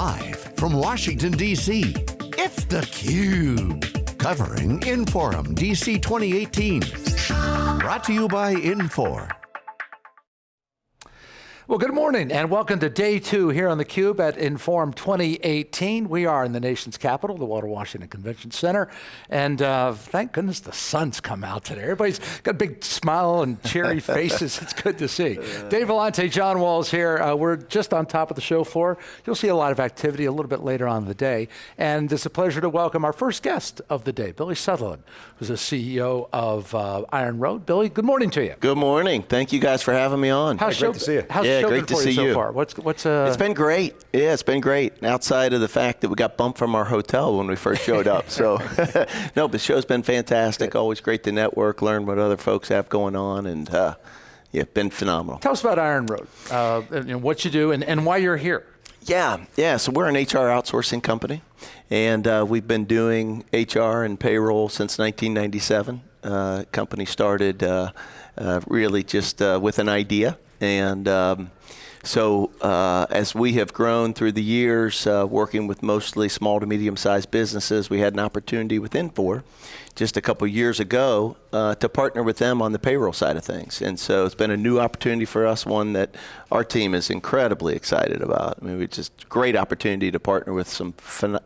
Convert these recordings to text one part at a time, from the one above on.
Live from Washington, D.C., it's theCUBE. Covering Inforum DC 2018. Brought to you by Infor. Well, good morning and welcome to day two here on theCUBE at Inforum 2018. We are in the nation's capital, the Walter Washington Convention Center, and uh, thank goodness the sun's come out today. Everybody's got a big smile and cheery faces, it's good to see. Dave Vellante, John Walls here. Uh, we're just on top of the show floor. You'll see a lot of activity a little bit later on in the day, and it's a pleasure to welcome our first guest of the day, Billy Sutherland, who's the CEO of uh, Iron Road. Billy, good morning to you. Good morning. Thank you guys for having me on. How's Hey, show, great to see you. How's yeah, great to see you so you. far? What's, what's, uh, It's been great. Yeah, it's been great. Outside of the fact that we got bumped from our hotel when we first showed up. So, no, but the show's been fantastic. Always great to network, learn what other folks have going on, and uh, yeah, been phenomenal. Tell us about Iron Road, uh, you know, what you do and, and why you're here. Yeah, yeah. So we're an HR outsourcing company, and uh, we've been doing HR and payroll since 1997. Uh, company started uh, uh, really just uh, with an idea, and um, so uh, as we have grown through the years, uh, working with mostly small to medium-sized businesses, we had an opportunity with Infor just a couple years ago uh, to partner with them on the payroll side of things. And so it's been a new opportunity for us, one that our team is incredibly excited about. I mean, it's just great opportunity to partner with some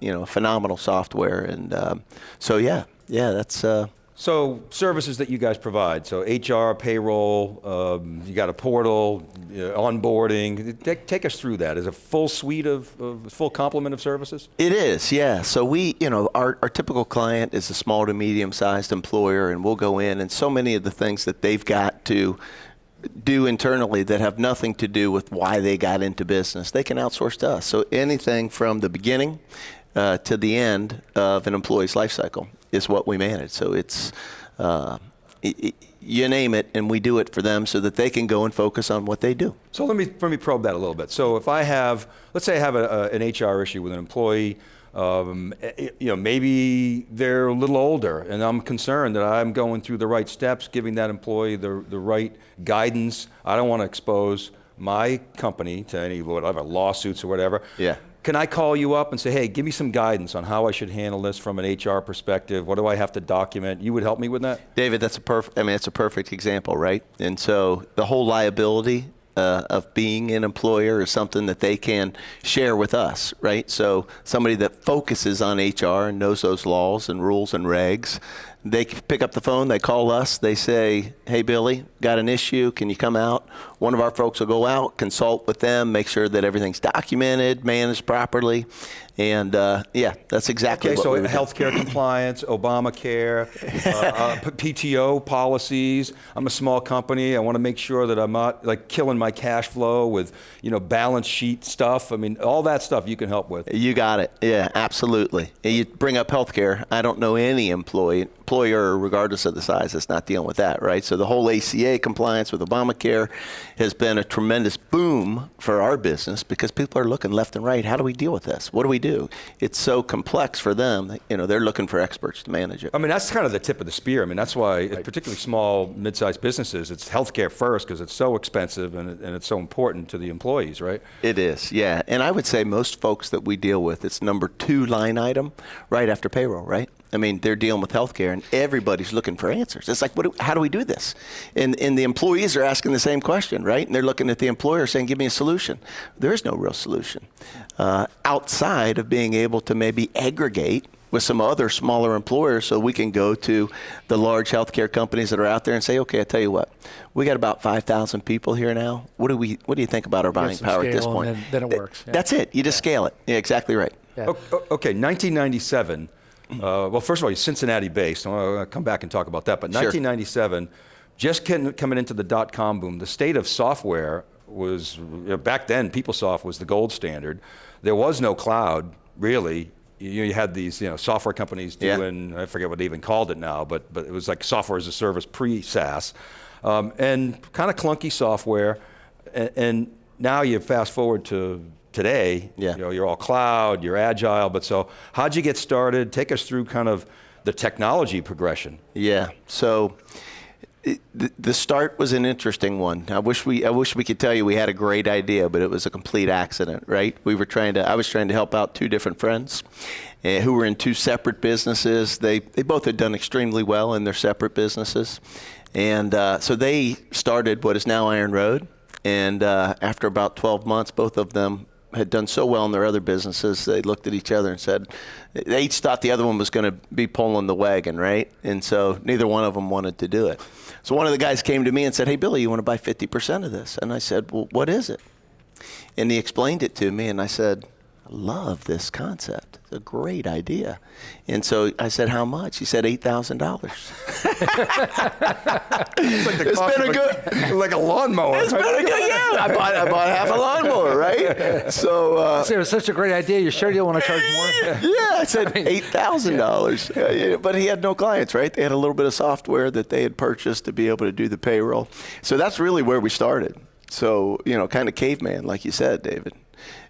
you know phenomenal software. And um, so yeah, yeah, that's. So services that you guys provide, so HR, payroll, um, you got a portal, uh, onboarding. Take, take us through that. Is a full suite of, of full complement of services? It is, yeah. So we, you know, our, our typical client is a small to medium sized employer, and we'll go in, and so many of the things that they've got to do internally that have nothing to do with why they got into business, they can outsource to us. So anything from the beginning uh, to the end of an employee's life cycle is what we manage. So it's, uh, you name it, and we do it for them so that they can go and focus on what they do. So let me, let me probe that a little bit. So if I have, let's say I have a, a, an HR issue with an employee, um, eh, you know, maybe they're a little older and I'm concerned that I'm going through the right steps, giving that employee the, the right guidance. I don't want to expose my company to any whatever lawsuits or whatever. Yeah. Can I call you up and say, hey, give me some guidance on how I should handle this from an HR perspective? What do I have to document? You would help me with that? David, that's a perfect. I mean, it's a perfect example, right? And so the whole liability uh, of being an employer is something that they can share with us, right? So somebody that focuses on HR and knows those laws and rules and regs, they pick up the phone, they call us, they say, "Hey, Billy, got an issue? Can you come out?" One of our folks will go out, consult with them, make sure that everything's documented, managed properly, and uh, yeah, that's exactly Okay, what so we healthcare compliance, Obamacare, uh, uh, PTO policies. I'm a small company. I want to make sure that I'm not like killing my cash flow with, you know, balance sheet stuff. I mean, all that stuff you can help with. You got it. Yeah, absolutely. You bring up healthcare. I don't know any employee, employer, regardless of the size, that's not dealing with that, right? So the whole ACA compliance with Obamacare has been a tremendous boom for our business because people are looking left and right. How do we deal with this? What do we do? It's so complex for them. You know, they're looking for experts to manage it. I mean, that's kind of the tip of the spear. I mean, that's why, particularly small, mid-sized businesses, it's healthcare first because it's so expensive and, and it's so important to the employees, right? It is, yeah. And I would say most folks that we deal with, it's number two line item right after payroll, right? I mean, they're dealing with healthcare and everybody's looking for answers. It's like, what do, how do we do this? And, and the employees are asking the same question, right? And they're looking at the employer saying, give me a solution. There is no real solution uh, outside of being able to maybe aggregate with some other smaller employers so we can go to the large healthcare companies that are out there and say, okay, I tell you what, we got about 5,000 people here now. What do we, what do you think about our buying power at this point? and then- then it Th- works, yeah. That's it. You just scale it. Yeah, exactly right. Yeah. O- o- Okay, 1997. Uh, well, first of all, you're Cincinnati-based. I'll come back and talk about that. But Sure. 1997, just coming into the dot-com boom, the state of software was you know, back then. PeopleSoft was the gold standard. There was no cloud really. You, you had these you know software companies Yeah. doing I forget what they even called it now, but but it was like software as a service pre-SaaS, um, and kind of clunky software. And, and now you fast forward to today. Yeah. You know, you're all cloud, you're agile, but so how'd you get started? Take us through kind of the technology progression. Yeah. So it, the, the start was an interesting one. I wish we I wish we could tell you we had a great idea, but it was a complete accident. Right? We were trying to. I was trying to help out two different friends, uh, who were in two separate businesses. They they both had done extremely well in their separate businesses, and uh, so they started what is now Iron Road. And uh, after about 12 months, both of them had done so well in their other businesses, they looked at each other and said, they each thought the other one was going to be pulling the wagon, right? And so neither one of them wanted to do it. So one of the guys came to me and said, Hey, Billy, you want to buy 50% of this? And I said, Well, what is it? And he explained it to me, and I said, love this concept. It's a great idea. And so I said, How much? He said, $8,000. It's like the It's cost been a good- like a lawnmower. It's been a good, yeah. I bought, I bought half a lawnmower, right? So, uh, So it was such a great idea. You sure you don't want to charge more? Yeah, I said eight thousand dollars. But he had no clients, right? They had a little bit of software that they had purchased to be able to do the payroll. So that's really where we started. So you know, kind of caveman, like you said, David.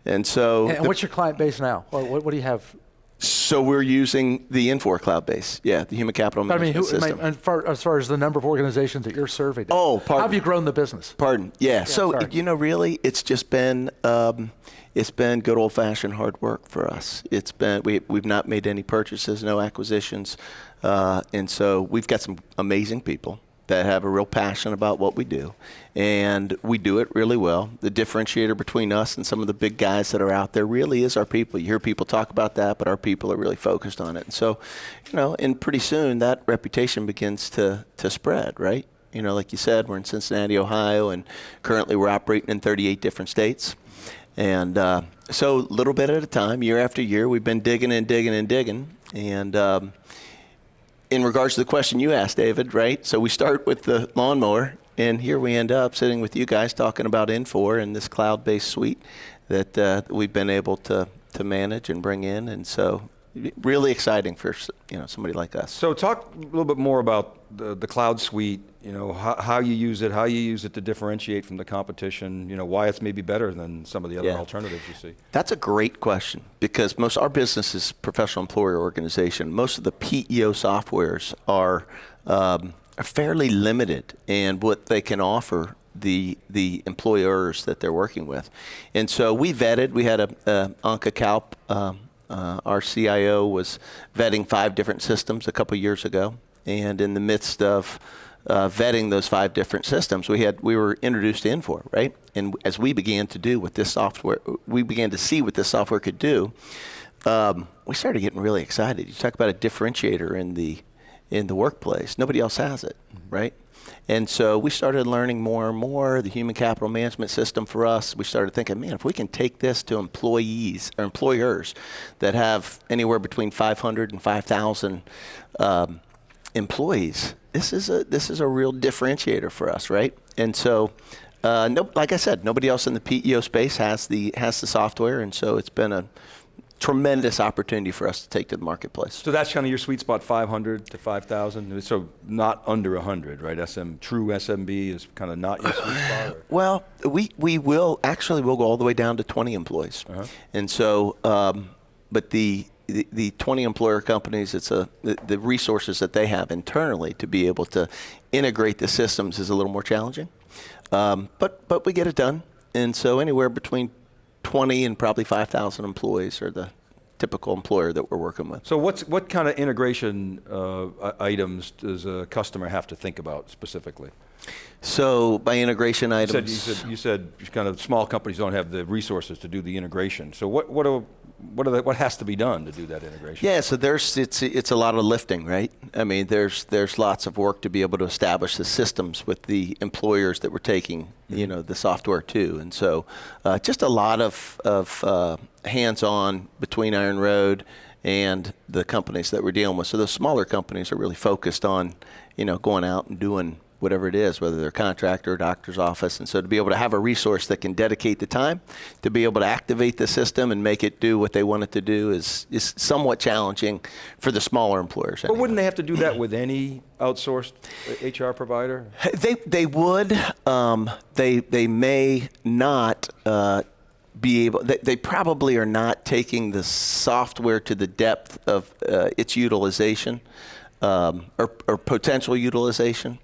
And so, And the- what's your client base now? What, what, what do you have? so we're using the Infor cloud base. Yeah, the human capital I mean, management who, I system. mean, as, far, as far as the number of organizations that you're serving. Oh, pardon. how have you grown the business? Pardon. Yeah. so sorry. you know, really, it's just been um, it's been good old fashioned hard work for us. It's been we we've not made any purchases, no acquisitions, uh, and so we've got some amazing people that have a real passion about what we do, and we do it really well. The differentiator between us and some of the big guys that are out there really is our people. You hear people talk about that, but our people are really focused on it. And so, you know, and pretty soon that reputation begins to to spread, right? You know, like you said, we're in Cincinnati, Ohio, and currently we're operating in 38 different states. And uh, so, little bit at a time, year after year, we've been digging and digging and digging. And um, in regards to the question you asked, David, right? So we start with the lawnmower, and here we end up sitting with you guys talking about Infor and this cloud-based suite that uh, we've been able to to manage and bring in. And so, really exciting for you know somebody like us. So talk a little bit more about the, the cloud suite. You know how, how you use it, how you use it to differentiate from the competition. You know why it's maybe better than some of the other Yeah. alternatives you see. That's a great question because most our business is professional employer organization. Most of the PEO softwares are, um, are fairly limited in what they can offer the the employers that they're working with, and so we vetted. We had a, a Anka Kalp, um, uh, our CIO, was vetting five different systems a couple years ago, and in the midst of uh, vetting those five different systems, we had we were introduced to Infor, right? And as we began to do what this software, we began to see what this software could do. Um, we started getting really excited. You talk about a differentiator in the in the workplace. Nobody else has it, right? And so we started learning more and more. The human capital management system for us, we started thinking, man, if we can take this to employees or employers that have anywhere between 500 and 5,000 um, employees, this is a this is a real differentiator for us, right? And so, uh, no, like I said, nobody else in the PEO space has the has the software, and so it's been a tremendous opportunity for us to take to the marketplace. So that's kind of your sweet spot, 500 to 5,000. So not under 100, right? SM true SMB is kind of not your sweet spot. Or? Well, we, we will actually we'll go all the way down to 20 employees, and so um, but the, the the 20 employer companies, it's a the, the resources that they have internally to be able to integrate the systems is a little more challenging, um, but but we get it done, and so anywhere between 20 and probably 5,000 employees are the typical employer that we're working with. So what's what kind of integration uh, items does a customer have to think about specifically? So by integration You items, said, you said you said kind of small companies don't have the resources to do the integration. So what what are, what are the, what has to be done to do that integration? Yeah, so there's it's it's a lot of lifting, right? I mean, there's there's lots of work to be able to establish the systems with the employers that we're taking, you know, the software to, and so uh, just a lot of of uh, hands-on between Iron Road and the companies that we're dealing with. So those smaller companies are really focused on, you know, going out and doing whatever it is, whether they're contractor or doctor's office. And so to be able to have a resource that can dedicate the time to be able to activate the system and make it do what they want it to do is, is somewhat challenging for the smaller employers. But wouldn't they have to do that with any outsourced HR provider? They, they would. Um, they, they may not uh, be able, they, they probably are not taking the software to the depth of uh, its utilization um, or, or potential utilization.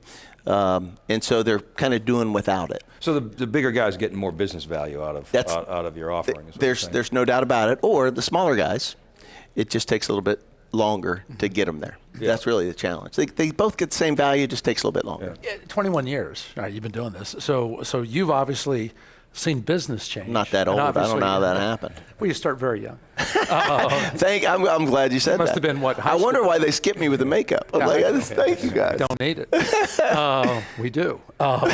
Um, and so they're kind of doing without it. So the, the bigger guys getting more business value out of That's- out, out of your offering. is what There's there's no doubt about it. Or the smaller guys, it just takes a little bit longer to get them there. That's really the challenge. They, they both get the same value, just takes a little bit longer. Yeah, 21 years. All right, you've been doing this. So, so you've obviously seen business change. Not that old. I don't know how that happened. Well, you start very young. Thank. I'm, I'm glad you said Must that. have been, what, I wonder why they skipped me with the makeup. I'm Yeah, like, I- just, thank you guys. Don't need it. uh, we do. Uh,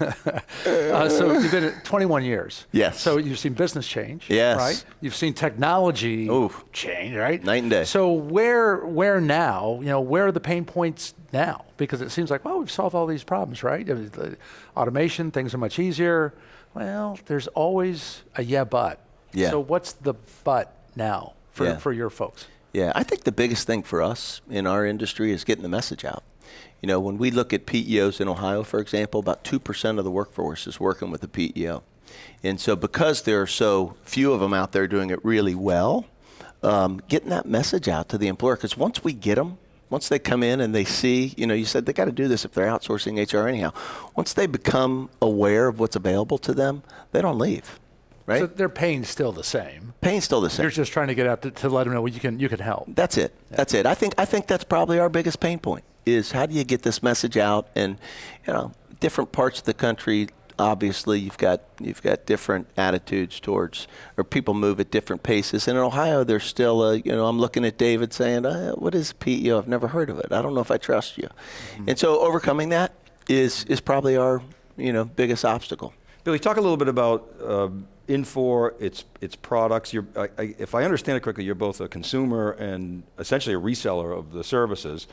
uh, so you've been at 21 years. Yes. So you've seen business change. Yes. Right. You've seen technology Oof. change. Right. Night and day. So where where now? You know, where are the pain points now? Because it seems like well, we've solved all these problems, right? I mean, the automation, things are much easier. Well, there's always a yeah, but. Yeah. So what's the but now for Yeah. for your folks? Yeah, I think the biggest thing for us in our industry is getting the message out. You know, when we look at PEOs in Ohio, for example, about 2% of the workforce is working with a PEO. And so, because there are so few of them out there doing it really well, um, getting that message out to the employer, because once we get them, once they come in and they see, you know, you said they got to do this if they're outsourcing HR anyhow. Once they become aware of what's available to them, they don't leave, right? So their pain's still the same. Pain's still the same. You're just trying to get out to, to let them know well, you can you can help. That's it. That's it. I think I think that's probably our biggest pain point is how do you get this message out and you know different parts of the country obviously you've got you've got different attitudes towards or people move at different paces and in Ohio there's still a you know I'm looking at David saying uh, what is PEO I've never heard of it I don't know if I trust you and so overcoming that is is probably our you know biggest obstacle Billy, talk a little bit about um, Infor, its its products. You're, I, I, if I understand it correctly, you're both a consumer and essentially a reseller of the services,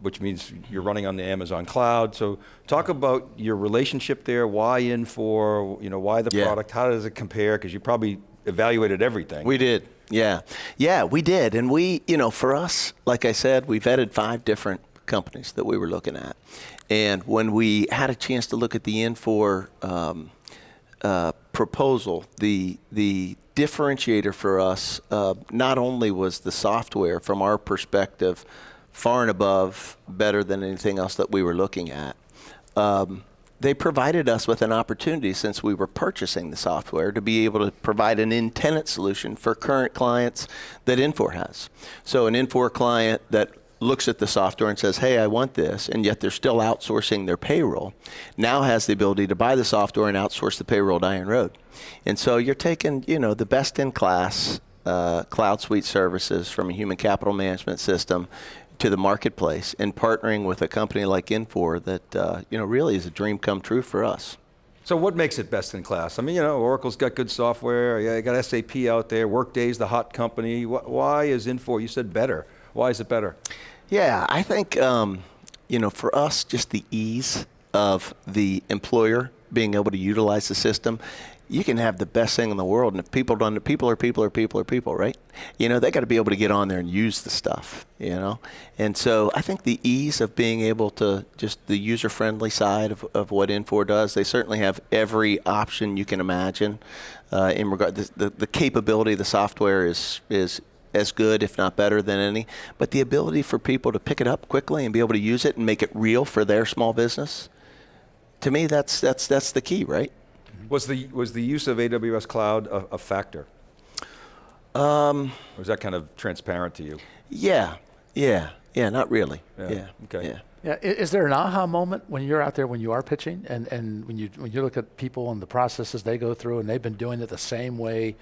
which means you're running on the Amazon cloud. So, talk about your relationship there. Why Infor? You know, why the Yeah. product? How does it compare? Because you probably evaluated everything. We did. Yeah. Yeah, we did. And we, you know, for us, like I said, we vetted five different companies that we were looking at. And when we had a chance to look at the Infor um, uh, proposal, the, the differentiator for us uh, not only was the software from our perspective far and above better than anything else that we were looking at. Um, they provided us with an opportunity since we were purchasing the software to be able to provide an in-tenant solution for current clients that Infor has. So an Infor client that looks at the software and says, hey, I want this, and yet they're still outsourcing their payroll, now has the ability to buy the software and outsource the payroll down the road. And so you're taking, you know, the best in class uh, cloud suite services from a human capital management system to the marketplace and partnering with a company like Infor that uh, you know really is a dream come true for us. So what makes it best in class? I mean, you know, Oracle's got good software. You got SAP out there. Workday's the hot company. Why is Infor? You said better. Why is it better? Yeah, I think um, you know for us just the ease of the employer being able to utilize the system. You can have the best thing in the world, and if people don't, people are people are people are people, right? You know, they got to be able to get on there and use the stuff, you know. And so I think the ease of being able to just the user-friendly side of, of what Infor does. They certainly have every option you can imagine uh, in regard. The, the, the capability of the software is is as good, if not better, than any. But the ability for people to pick it up quickly and be able to use it and make it real for their small business, to me, that's that's that's the key, right? Was the was the use of AWS cloud a, a factor? Um, Or is that kind of transparent to you? yeah, yeah, yeah. Not really. Yeah, Yeah. okay. Yeah. Yeah, is there an aha moment when you're out there when you are pitching and, and when you when you look at people and the processes they go through and they've been doing it the same way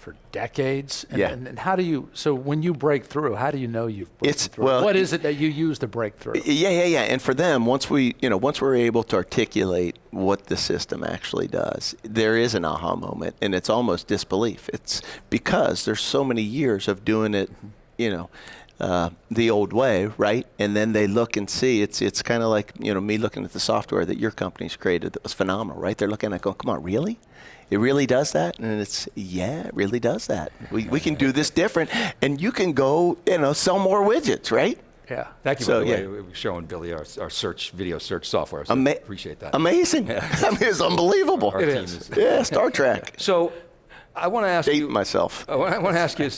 for decades? And, Yeah. and, and how do you so when you break through, how do you know you've broken It's- through? well, what is it that you use to break through? Yeah, yeah, yeah. And for them, once we, you know, once we're able to articulate what the system actually does, there is an aha moment, and it's almost disbelief. It's because there's so many years of doing it, mm-hmm. you know, uh, the old way, right? And then they look and see. It's it's kind of like you know me looking at the software that your company's created that was phenomenal, right? They're looking at, going, come on, really? It really does that, and it's yeah, it really does that. We we can do this different, and you can go, you know, sell more widgets, right? Yeah. Thank you, So, by the yeah. we- we're showing Billy our, our search video search software. So Ama- appreciate that. Amazing. I mean, it's unbelievable. Our It team is. Yeah, Star Trek. So, I want to ask Date you. myself. I want to ask you.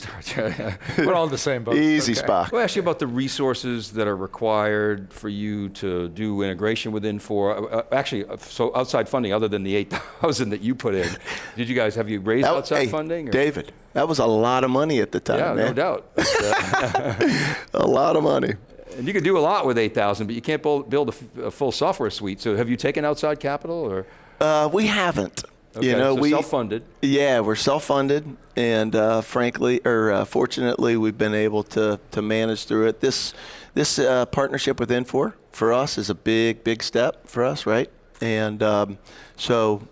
We're all in the same boat. Easy, Okay. Spock. I want to ask you about the resources that are required for you to do integration with Infor. Uh, uh, actually, uh, so outside funding, other than the 8,000 that you put in, did you guys have you raised That- outside hey, funding? or- David, that was a lot of money at the time, yeah, man. no doubt. A lot of money. and you could do a lot with 8,000, but you can't build, build a, f- a full software suite. So have you taken outside capital or? Uh, we haven't. Okay, you know, so we self-funded. Yeah, we're self-funded, and uh, frankly, or uh, fortunately, we've been able to to manage through it. This this uh, partnership with Infor for us is a big big step for us, right? And um, so,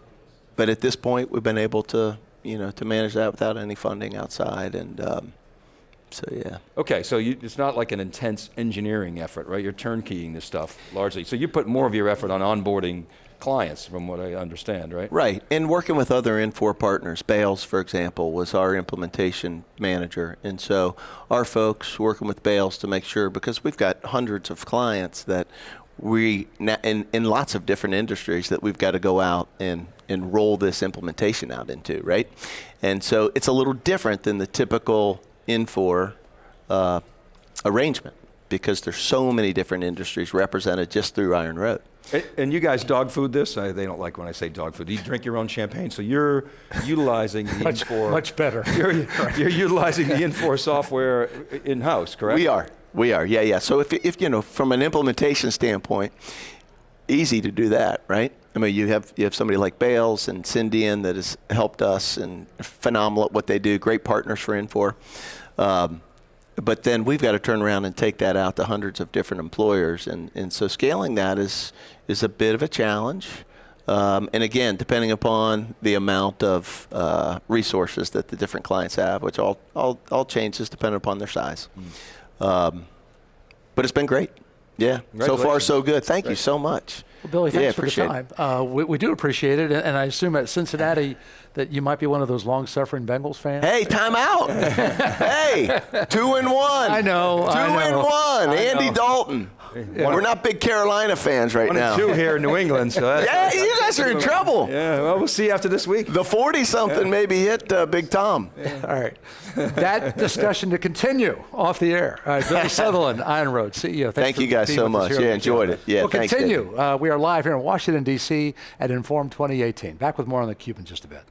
but at this point, we've been able to you know to manage that without any funding outside, and um, so yeah. Okay, so you, it's not like an intense engineering effort, right? You're turnkeying this stuff largely. So you put more of your effort on onboarding clients, from what I understand, right? Right, and working with other Infor partners, Bales, for example, was our implementation manager, and so our folks working with Bales to make sure because we've got hundreds of clients that we in in lots of different industries that we've got to go out and and roll this implementation out into, right? And so it's a little different than the typical Infor uh, arrangement because there's so many different industries represented just through Iron Road. And- And you guys dog food this? I, they don't like when I say dog food. You drink your own champagne, so you're utilizing the Much, Infor. much better. You're, you're utilizing the Infor software in house, correct? We are. We are. Yeah, yeah. So if, if you know, from an implementation standpoint, easy to do that, right? I mean, you have you have somebody like Bales and Cendien that has helped us and phenomenal at what they do. Great partners for Infor. Um, but then we've got to turn around and take that out to hundreds of different employers, and, and so scaling that is is a bit of a challenge. Um, and again, depending upon the amount of uh, resources that the different clients have, which all all, all changes depending upon their size. Um, but it's been great. Yeah. So far, so good. Thank you so much. Well, Billy, thanks yeah, for the time. Uh, we, we do appreciate it, and, and I assume at Cincinnati that you might be one of those long-suffering Bengals fans. Hey, time out. hey, two and one. I know, Two I and one. I Andy know. Dalton. Yeah. We're not big Carolina fans right one now. Two here in New England. So yeah, you guys are in trouble. Yeah, well, we'll see after this week. The 40-something yeah. maybe hit uh, Big Tom. Yeah. All right. That discussion to continue off the air. All right, Billy Sutherland, Iron Road CEO. Thank you guys so much. Yeah, enjoyed it. Yeah, we'll thanks, continue. Uh, we are live here in Washington, D.C. at Inforum 2018. Back with more on the Cuban just a bit.